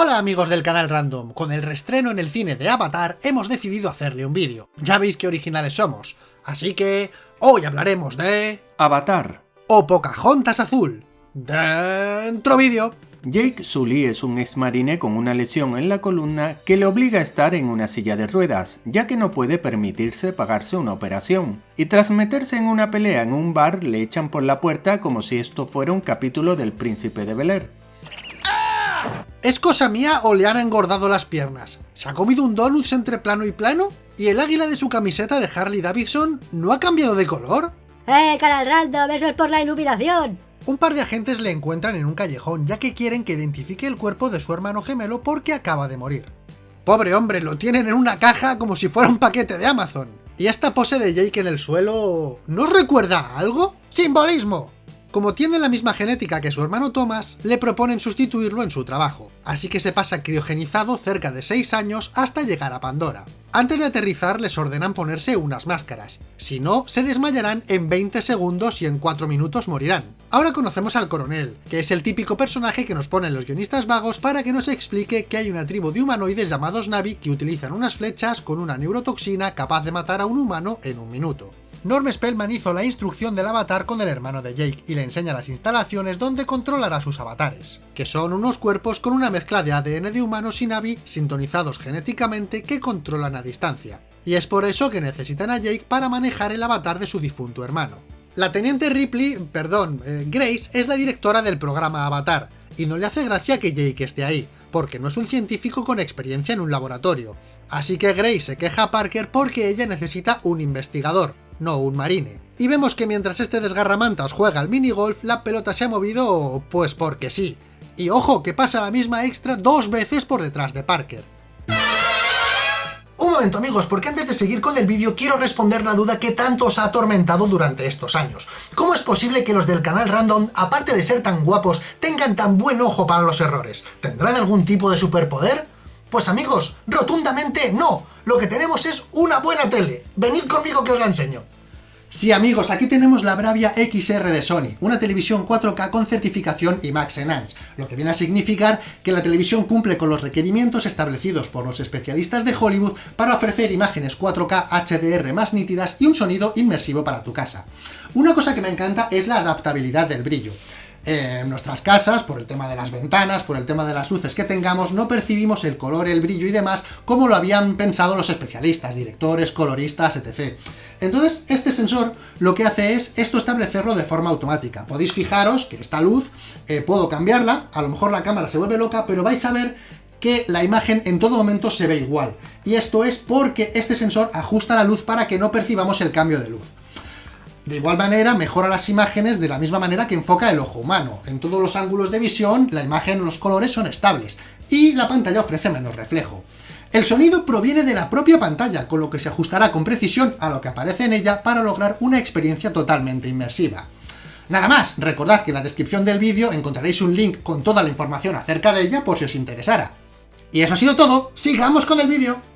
Hola amigos del canal Random, con el restreno en el cine de Avatar hemos decidido hacerle un vídeo. Ya veis qué originales somos, así que hoy hablaremos de... Avatar. O Pocahontas Azul. Dentro vídeo. Jake Sully es un ex marine con una lesión en la columna que le obliga a estar en una silla de ruedas, ya que no puede permitirse pagarse una operación. Y tras meterse en una pelea en un bar le echan por la puerta como si esto fuera un capítulo del Príncipe de Bel Air. ¿Es cosa mía o le han engordado las piernas? ¿Se ha comido un donuts entre plano y plano? ¿Y el águila de su camiseta de Harley Davidson no ha cambiado de color? ¡Eh, canal random! ¡Eso es por la iluminación! Un par de agentes le encuentran en un callejón ya que quieren que identifique el cuerpo de su hermano gemelo porque acaba de morir. Pobre hombre, lo tienen en una caja como si fuera un paquete de Amazon. ¿Y esta pose de Jake en el suelo... ¿no recuerda a algo? ¡Simbolismo! Como tiene la misma genética que su hermano Thomas, le proponen sustituirlo en su trabajo, así que se pasa criogenizado cerca de 6 años hasta llegar a Pandora. Antes de aterrizar les ordenan ponerse unas máscaras, si no, se desmayarán en 20 segundos y en 4 minutos morirán. Ahora conocemos al coronel, que es el típico personaje que nos ponen los guionistas vagos para que nos explique que hay una tribu de humanoides llamados Navi que utilizan unas flechas con una neurotoxina capaz de matar a un humano en un minuto. Norm Spellman hizo la instrucción del avatar con el hermano de Jake y le enseña las instalaciones donde controlará sus avatares, que son unos cuerpos con una mezcla de ADN de humanos y Navi sintonizados genéticamente que controlan a distancia. Y es por eso que necesitan a Jake para manejar el avatar de su difunto hermano. La teniente Ripley, perdón, eh, Grace, es la directora del programa Avatar, y no le hace gracia que Jake esté ahí, porque no es un científico con experiencia en un laboratorio. Así que Grace se queja a Parker porque ella necesita un investigador, no un marine. Y vemos que mientras este desgarramantas juega al minigolf, la pelota se ha movido pues porque sí. Y ojo, que pasa la misma extra dos veces por detrás de Parker. Un momento amigos, porque antes de seguir con el vídeo quiero responder la duda que tanto os ha atormentado durante estos años. ¿Cómo es posible que los del canal Random, aparte de ser tan guapos, tengan tan buen ojo para los errores? ¿Tendrán algún tipo de superpoder? Pues amigos, rotundamente no. Lo que tenemos es una buena tele. Venid conmigo que os la enseño. Sí amigos, aquí tenemos la Bravia XR de Sony, una televisión 4K con certificación IMAX Enhanced, lo que viene a significar que la televisión cumple con los requerimientos establecidos por los especialistas de Hollywood para ofrecer imágenes 4K HDR más nítidas y un sonido inmersivo para tu casa. Una cosa que me encanta es la adaptabilidad del brillo en nuestras casas, por el tema de las ventanas, por el tema de las luces que tengamos, no percibimos el color, el brillo y demás como lo habían pensado los especialistas, directores, coloristas, etc. Entonces, este sensor lo que hace es esto establecerlo de forma automática. Podéis fijaros que esta luz, eh, puedo cambiarla, a lo mejor la cámara se vuelve loca, pero vais a ver que la imagen en todo momento se ve igual. Y esto es porque este sensor ajusta la luz para que no percibamos el cambio de luz. De igual manera, mejora las imágenes de la misma manera que enfoca el ojo humano. En todos los ángulos de visión, la imagen, los colores son estables, y la pantalla ofrece menos reflejo. El sonido proviene de la propia pantalla, con lo que se ajustará con precisión a lo que aparece en ella para lograr una experiencia totalmente inmersiva. Nada más, recordad que en la descripción del vídeo encontraréis un link con toda la información acerca de ella por si os interesara. Y eso ha sido todo, sigamos con el vídeo.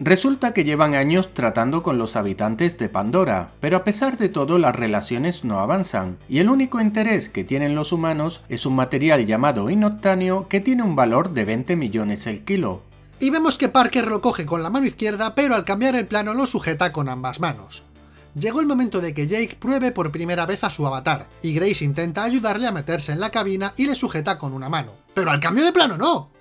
Resulta que llevan años tratando con los habitantes de Pandora, pero a pesar de todo las relaciones no avanzan, y el único interés que tienen los humanos es un material llamado inoctáneo que tiene un valor de 20 millones el kilo. Y vemos que Parker lo coge con la mano izquierda, pero al cambiar el plano lo sujeta con ambas manos. Llegó el momento de que Jake pruebe por primera vez a su avatar, y Grace intenta ayudarle a meterse en la cabina y le sujeta con una mano. ¡Pero al cambio de plano no!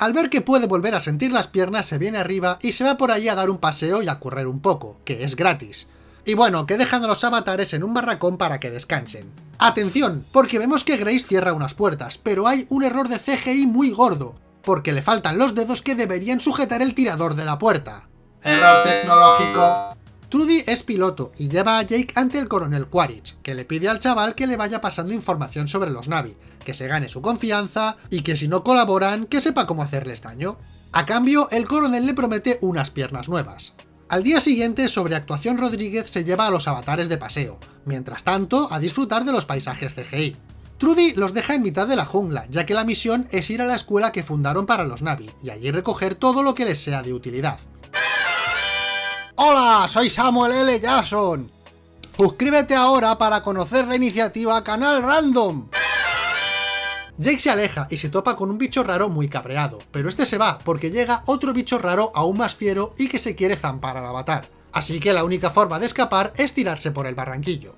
Al ver que puede volver a sentir las piernas, se viene arriba y se va por allí a dar un paseo y a correr un poco, que es gratis. Y bueno, que dejan a los avatares en un barracón para que descansen. ¡Atención! Porque vemos que Grace cierra unas puertas, pero hay un error de CGI muy gordo, porque le faltan los dedos que deberían sujetar el tirador de la puerta. ¡Error tecnológico! Trudy es piloto y lleva a Jake ante el coronel Quaritch, que le pide al chaval que le vaya pasando información sobre los Navi, que se gane su confianza y que si no colaboran, que sepa cómo hacerles daño. A cambio, el coronel le promete unas piernas nuevas. Al día siguiente, sobre actuación Rodríguez se lleva a los avatares de paseo, mientras tanto, a disfrutar de los paisajes CGI. Trudy los deja en mitad de la jungla, ya que la misión es ir a la escuela que fundaron para los Navi, y allí recoger todo lo que les sea de utilidad. Hola, soy Samuel L. Jackson. Suscríbete ahora para conocer la iniciativa Canal Random. Jake se aleja y se topa con un bicho raro muy cabreado, pero este se va porque llega otro bicho raro aún más fiero y que se quiere zampar al avatar. Así que la única forma de escapar es tirarse por el barranquillo.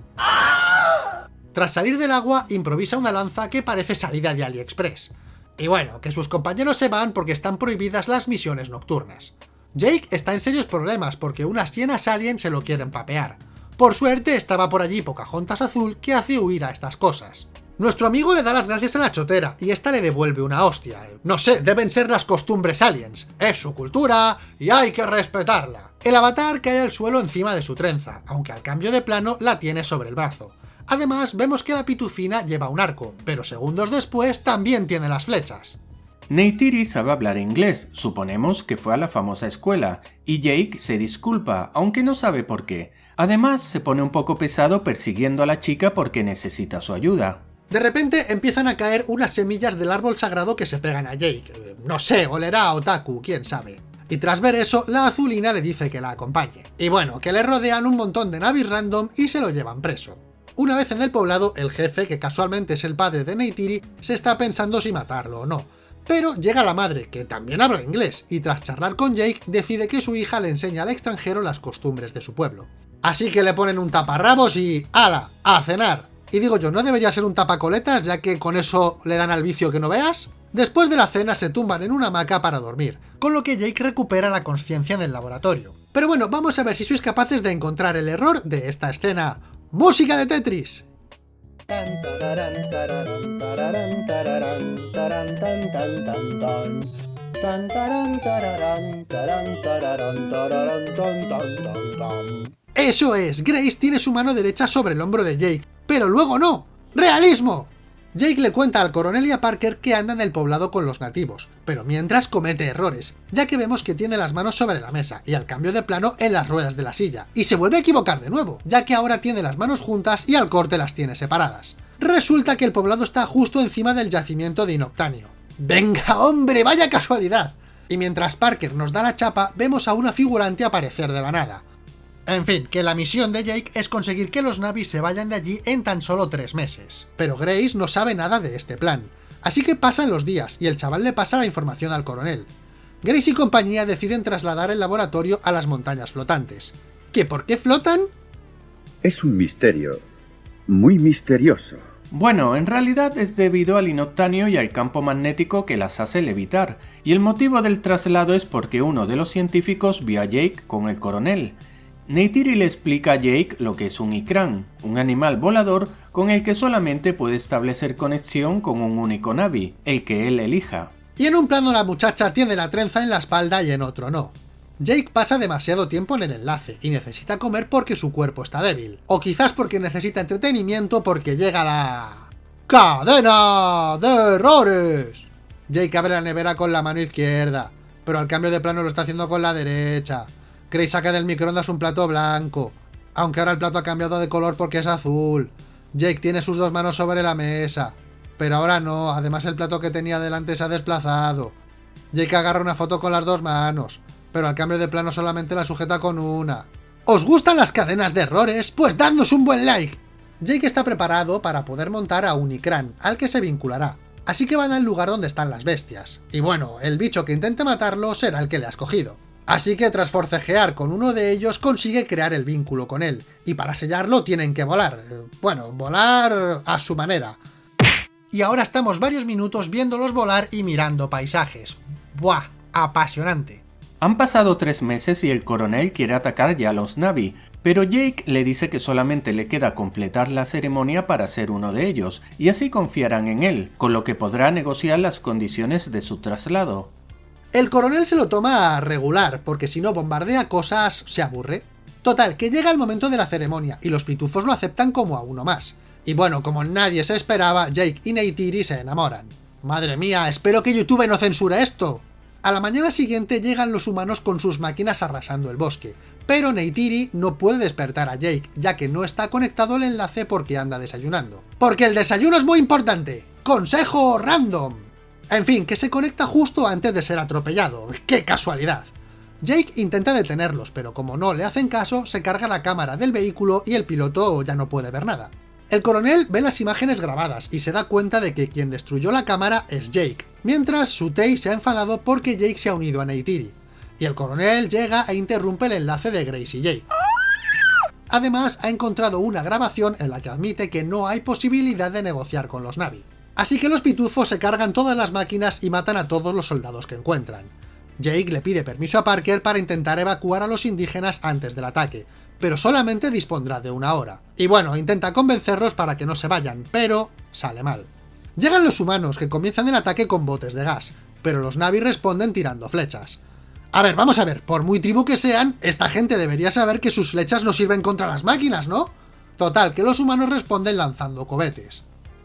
Tras salir del agua, improvisa una lanza que parece salida de AliExpress. Y bueno, que sus compañeros se van porque están prohibidas las misiones nocturnas. Jake está en serios problemas porque unas hienas alien se lo quieren papear. Por suerte estaba por allí Pocahontas Azul que hace huir a estas cosas. Nuestro amigo le da las gracias a la chotera, y esta le devuelve una hostia. No sé, deben ser las costumbres aliens. Es su cultura, y hay que respetarla. El avatar cae al suelo encima de su trenza, aunque al cambio de plano la tiene sobre el brazo. Además, vemos que la pitufina lleva un arco, pero segundos después también tiene las flechas. Neytiri sabe hablar inglés, suponemos que fue a la famosa escuela, y Jake se disculpa, aunque no sabe por qué. Además, se pone un poco pesado persiguiendo a la chica porque necesita su ayuda. De repente empiezan a caer unas semillas del árbol sagrado que se pegan a Jake. Eh, no sé, olerá a Otaku, quién sabe. Y tras ver eso, la azulina le dice que la acompañe. Y bueno, que le rodean un montón de navis random y se lo llevan preso. Una vez en el poblado, el jefe, que casualmente es el padre de Neytiri, se está pensando si matarlo o no. Pero llega la madre, que también habla inglés, y tras charlar con Jake, decide que su hija le enseña al extranjero las costumbres de su pueblo. Así que le ponen un taparrabos y ¡ala! ¡a cenar! Y digo yo, ¿no debería ser un tapacoletas, ya que con eso le dan al vicio que no veas? Después de la cena se tumban en una hamaca para dormir, con lo que Jake recupera la conciencia en el laboratorio. Pero bueno, vamos a ver si sois capaces de encontrar el error de esta escena. ¡Música de Tetris! Eso es, Grace tiene su mano derecha sobre el hombro de Jake, pero luego no. ¡Realismo! Jake le cuenta al coronel y a Parker que anda en el poblado con los nativos, pero mientras comete errores, ya que vemos que tiene las manos sobre la mesa y al cambio de plano en las ruedas de la silla, y se vuelve a equivocar de nuevo, ya que ahora tiene las manos juntas y al corte las tiene separadas. Resulta que el poblado está justo encima del yacimiento de Inoctanio. ¡Venga hombre, vaya casualidad! Y mientras Parker nos da la chapa, vemos a una figurante aparecer de la nada. En fin, que la misión de Jake es conseguir que los Navis se vayan de allí en tan solo tres meses. Pero Grace no sabe nada de este plan. Así que pasan los días, y el chaval le pasa la información al coronel. Grace y compañía deciden trasladar el laboratorio a las montañas flotantes. ¿Qué por qué flotan? Es un misterio. Muy misterioso. Bueno, en realidad es debido al inoctanio y al campo magnético que las hace levitar, y el motivo del traslado es porque uno de los científicos vio a Jake con el coronel, Neytiri le explica a Jake lo que es un Ikran, un animal volador con el que solamente puede establecer conexión con un único Navi, el que él elija. Y en un plano la muchacha tiene la trenza en la espalda y en otro no. Jake pasa demasiado tiempo en el enlace y necesita comer porque su cuerpo está débil. O quizás porque necesita entretenimiento porque llega la... ¡Cadena de errores! Jake abre la nevera con la mano izquierda, pero al cambio de plano lo está haciendo con la derecha. Grace saca del microondas un plato blanco, aunque ahora el plato ha cambiado de color porque es azul. Jake tiene sus dos manos sobre la mesa, pero ahora no, además el plato que tenía delante se ha desplazado. Jake agarra una foto con las dos manos, pero al cambio de plano solamente la sujeta con una. ¿Os gustan las cadenas de errores? Pues dadnos un buen like. Jake está preparado para poder montar a Unicran, al que se vinculará. Así que van al lugar donde están las bestias. Y bueno, el bicho que intente matarlo será el que le ha escogido. Así que tras forcejear con uno de ellos consigue crear el vínculo con él, y para sellarlo tienen que volar. Bueno, volar a su manera. Y ahora estamos varios minutos viéndolos volar y mirando paisajes. ¡Buah! Apasionante. Han pasado tres meses y el coronel quiere atacar ya a los Navi, pero Jake le dice que solamente le queda completar la ceremonia para ser uno de ellos, y así confiarán en él, con lo que podrá negociar las condiciones de su traslado. El coronel se lo toma a regular, porque si no bombardea cosas, se aburre. Total, que llega el momento de la ceremonia, y los pitufos lo aceptan como a uno más. Y bueno, como nadie se esperaba, Jake y Neytiri se enamoran. Madre mía, espero que YouTube no censure esto. A la mañana siguiente llegan los humanos con sus máquinas arrasando el bosque, pero Neytiri no puede despertar a Jake, ya que no está conectado el enlace porque anda desayunando. ¡Porque el desayuno es muy importante! ¡Consejo random! En fin, que se conecta justo antes de ser atropellado. ¡Qué casualidad! Jake intenta detenerlos, pero como no le hacen caso, se carga la cámara del vehículo y el piloto ya no puede ver nada. El coronel ve las imágenes grabadas y se da cuenta de que quien destruyó la cámara es Jake, mientras Sutei se ha enfadado porque Jake se ha unido a Neytiri, y el coronel llega e interrumpe el enlace de Grace y Jake. Además, ha encontrado una grabación en la que admite que no hay posibilidad de negociar con los Navi. Así que los pitufos se cargan todas las máquinas y matan a todos los soldados que encuentran. Jake le pide permiso a Parker para intentar evacuar a los indígenas antes del ataque, pero solamente dispondrá de una hora. Y bueno, intenta convencerlos para que no se vayan, pero sale mal. Llegan los humanos, que comienzan el ataque con botes de gas, pero los Navi responden tirando flechas. A ver, vamos a ver, por muy tribu que sean, esta gente debería saber que sus flechas no sirven contra las máquinas, ¿no? Total, que los humanos responden lanzando cohetes.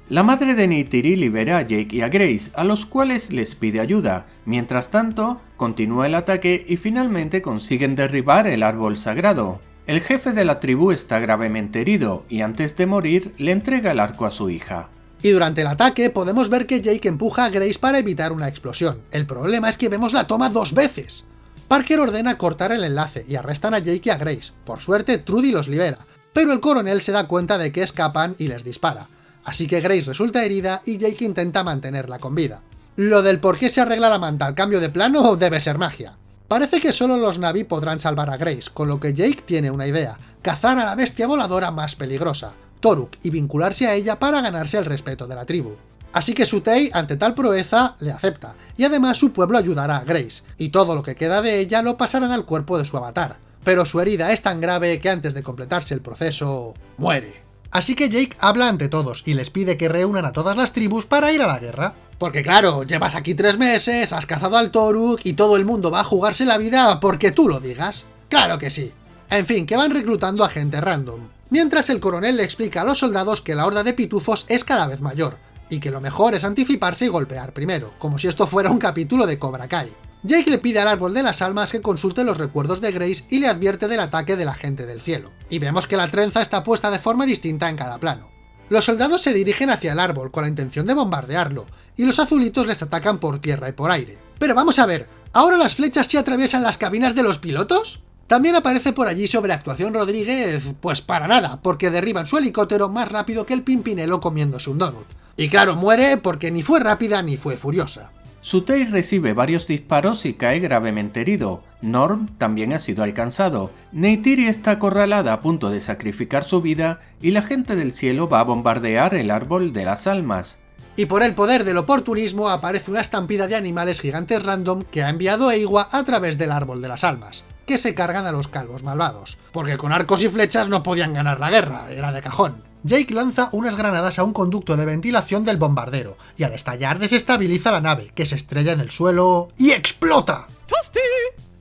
La madre de Neytiri libera a Jake y a Grace, a los cuales les pide ayuda. Mientras tanto, continúa el ataque y finalmente consiguen derribar el árbol sagrado. El jefe de la tribu está gravemente herido y antes de morir le entrega el arco a su hija. Y durante el ataque podemos ver que Jake empuja a Grace para evitar una explosión. El problema es que vemos la toma dos veces. Parker ordena cortar el enlace y arrestan a Jake y a Grace. Por suerte, Trudy los libera, pero el coronel se da cuenta de que escapan y les dispara. Así que Grace resulta herida y Jake intenta mantenerla con vida. Lo del por qué se arregla la manta al cambio de plano debe ser magia. Parece que solo los Navi podrán salvar a Grace, con lo que Jake tiene una idea, cazar a la bestia voladora más peligrosa, Toruk, y vincularse a ella para ganarse el respeto de la tribu. Así que Sutei, ante tal proeza, le acepta, y además su pueblo ayudará a Grace, y todo lo que queda de ella lo pasarán al cuerpo de su avatar. Pero su herida es tan grave que antes de completarse el proceso, muere. Así que Jake habla ante todos y les pide que reúnan a todas las tribus para ir a la guerra. Porque claro, llevas aquí tres meses, has cazado al Toruk y todo el mundo va a jugarse la vida porque tú lo digas. ¡Claro que sí! En fin, que van reclutando a gente random. Mientras el coronel le explica a los soldados que la horda de pitufos es cada vez mayor, y que lo mejor es anticiparse y golpear primero, como si esto fuera un capítulo de Cobra Kai. Jake le pide al árbol de las almas que consulte los recuerdos de Grace y le advierte del ataque de la gente del cielo. Y vemos que la trenza está puesta de forma distinta en cada plano. Los soldados se dirigen hacia el árbol con la intención de bombardearlo, y los azulitos les atacan por tierra y por aire. Pero vamos a ver, ¿ahora las flechas se atraviesan las cabinas de los pilotos? También aparece por allí sobreactuación Rodríguez, pues para nada, porque derriban su helicóptero más rápido que el Pimpinelo comiéndose un donut. Y claro, muere porque ni fue rápida ni fue furiosa. Sutei recibe varios disparos y cae gravemente herido. Norm también ha sido alcanzado. Neytiri está acorralada a punto de sacrificar su vida y la gente del cielo va a bombardear el árbol de las almas. Y por el poder del oportunismo aparece una estampida de animales gigantes random que ha enviado Eiwa a través del árbol de las almas, que se cargan a los calvos malvados. Porque con arcos y flechas no podían ganar la guerra, era de cajón. Jake lanza unas granadas a un conducto de ventilación del bombardero, y al estallar desestabiliza la nave, que se estrella en el suelo y explota.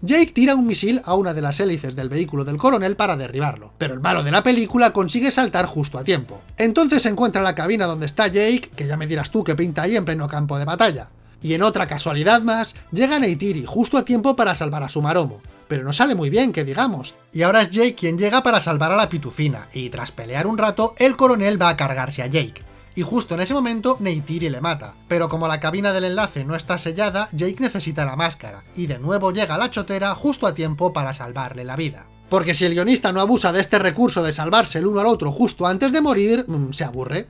Jake tira un misil a una de las hélices del vehículo del coronel para derribarlo, pero el malo de la película consigue saltar justo a tiempo. Entonces se encuentra la cabina donde está Jake, que ya me dirás tú que pinta ahí en pleno campo de batalla. Y en otra casualidad más, llega Neytiri justo a tiempo para salvar a su maromo, pero no sale muy bien, que digamos. Y ahora es Jake quien llega para salvar a la pitufina, y tras pelear un rato, el coronel va a cargarse a Jake. Y justo en ese momento, Neytiri le mata. Pero como la cabina del enlace no está sellada, Jake necesita la máscara, y de nuevo llega la chotera justo a tiempo para salvarle la vida. Porque si el guionista no abusa de este recurso de salvarse el uno al otro justo antes de morir, mm, se aburre.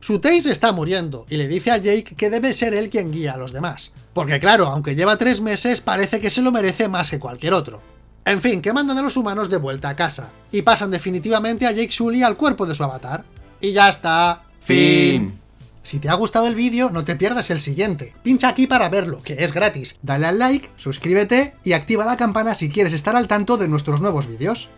Sutei se está muriendo, y le dice a Jake que debe ser él quien guía a los demás. Porque claro, aunque lleva tres meses, parece que se lo merece más que cualquier otro. En fin, que mandan a los humanos de vuelta a casa, y pasan definitivamente a Jake Sully al cuerpo de su avatar. Y ya está. Fin. Si te ha gustado el vídeo, no te pierdas el siguiente. Pincha aquí para verlo, que es gratis. Dale al like, suscríbete y activa la campana si quieres estar al tanto de nuestros nuevos vídeos.